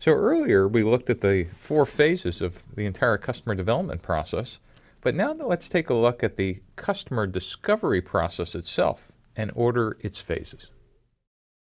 So earlier we looked at the four phases of the entire customer development process, but now let's take a look at the customer discovery process itself and order its phases.